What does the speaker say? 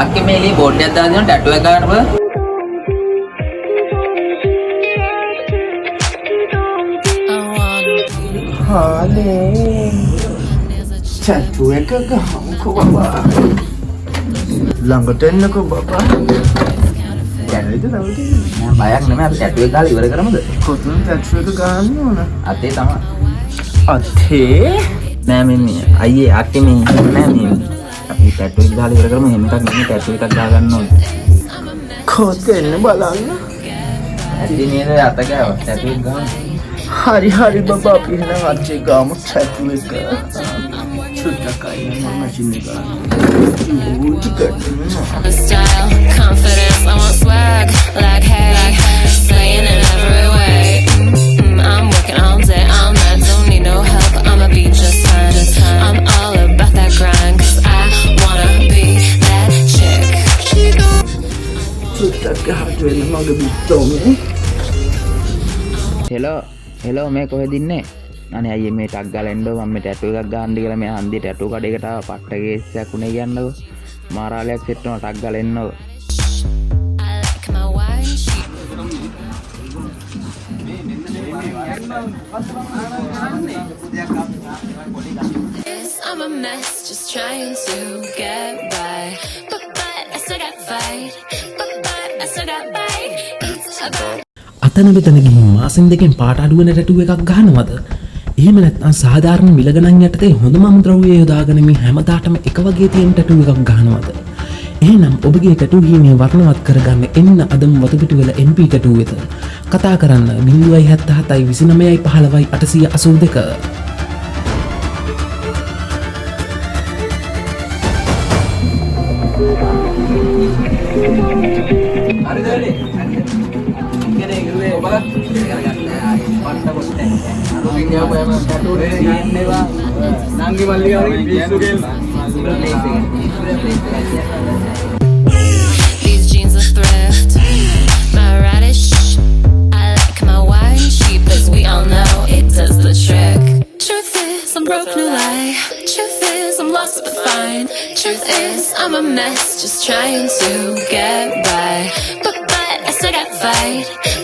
අක්කේ මේ එළිය බෝඩ් එකක් දාලා දෙනවා ටැටු එක ගන්න බෑ. හානේ චැට්ටු එක ගහමුකෝ බබා ළඟට එන්නකෝ බබා යන්නේද නවතින්නේ නෑ බයක් නෙමෙයි අපි ටැටු එක ගාලා ඉවර කරමුද? කොතන චැට්ටු එක ගන්න ඕන අතේ තමයි. අතේ නෑ මේ මේ අයියේ අක්කේ මේ නෑ මේ ටැටු එක ගාලා ඉවර කරමු. එහෙම එකක් නෙමෙයි ටැටු එකක් ගා ගන්න ඕනේ. කොත් එන්න බලන්න. ඇති නේද අත ගාව. ටැටු එක ගාමු. හරි හරි බබා අපි එහෙනම් අච්චේ ගාමු චැට්ටු එක. චුට්ටක් අයින් මම එක ගන්න. කරන්න The style, confidence, I want swag, ගහට වෙන්න මගේ බිත්තෝමේ හෙලෝ හෙලෝ මේ කොහෙද ඉන්නේ? අනේ අයියේ මේ ටක් ගාලා එන්න මම මේ ටැටු එකක් ගන්න කියලා මේ හන්දිය ටැටු කඩේකට ආවා පට්ට කේස්යක් උනේ කියන්නකෝ. මාරාලයක් සෙට් වෙනවා ටක් ගාලා එන්නකෝ. I'm a mess, just trying to get by. But but I still got fight. But අතන වෙතන ගිහින් මාසෙන් දෙකෙන් පාට අඩුවන ටැටුව එකක් ගහනවද? එහෙම නැත්නම් සාධාරණ මිලගණන් යටතේ හොඳම අමුද්‍රව්‍ය යොදාගෙන මේ හැමදාටම එක වගේ තියෙන ටැටුව එකක් ගහනවද? එහෙනම් ඔබගේ ටැටු හීනේ වර්ණවත් කරගන්න එන්න අදම වතුපිටුවල MP ටැටුව වෙත. කතා කරන්න 077යි 29යි 15යි 882 නංගි මල්ලි These jeans are thrift. My radish. I like my white cheap, as we all know, it does the trick. Truth is, I'm broke, no lie. Truth is. Lost but fine. Truth is, I'm a mess, just trying to get by. But but I still got fight.